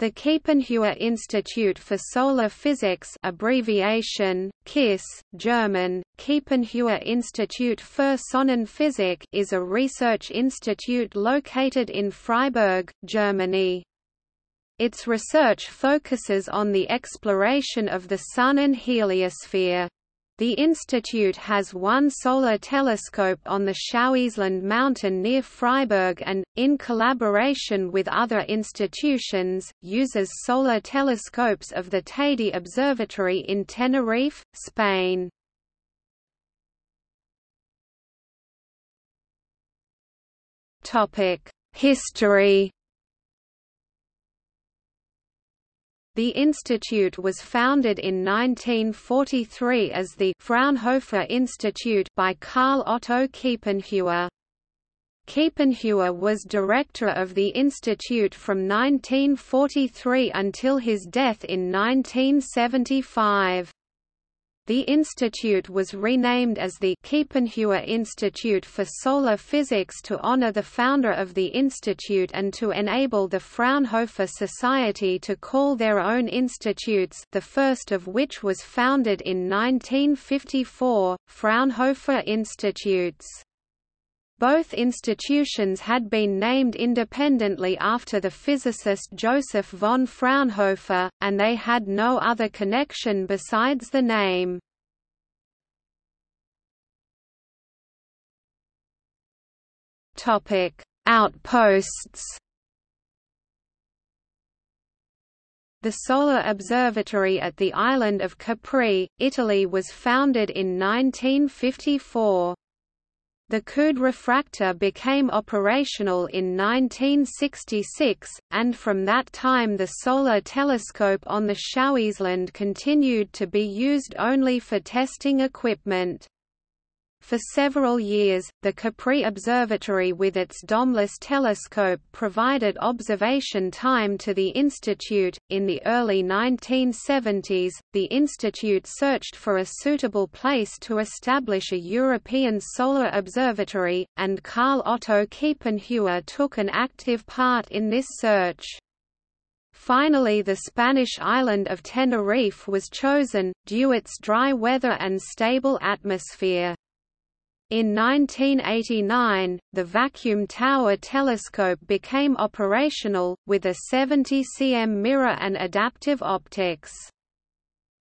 The Kiepenheuer Institute for Solar Physics abbreviation, KISS, German, Kiepenheuer Institut für Sonnenphysik is a research institute located in Freiburg, Germany. Its research focuses on the exploration of the Sun and heliosphere. The institute has one solar telescope on the Schauinsland mountain near Freiburg and, in collaboration with other institutions, uses solar telescopes of the Teide Observatory in Tenerife, Spain. History The institute was founded in 1943 as the Fraunhofer Institute by Karl Otto Kiepenheuer. Kiepenheuer was director of the institute from 1943 until his death in 1975. The institute was renamed as the Kiepenheuer Institute for Solar Physics to honor the founder of the institute and to enable the Fraunhofer Society to call their own institutes the first of which was founded in 1954, Fraunhofer Institutes. Both institutions had been named independently after the physicist Joseph von Fraunhofer, and they had no other connection besides the name. Outposts The Solar Observatory at the island of Capri, Italy was founded in 1954. The Coude refractor became operational in 1966, and from that time the solar telescope on the Schauinsland continued to be used only for testing equipment. For several years, the Capri Observatory with its domeless telescope provided observation time to the Institute. In the early 1970s, the Institute searched for a suitable place to establish a European solar observatory, and Karl Otto Kiepenheuer took an active part in this search. Finally the Spanish island of Tenerife was chosen, due its dry weather and stable atmosphere. In 1989, the Vacuum Tower telescope became operational, with a 70 cm mirror and adaptive optics.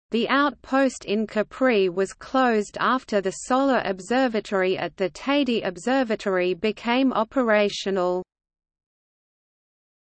The outpost in Capri was closed after the solar observatory at the Teide Observatory became operational.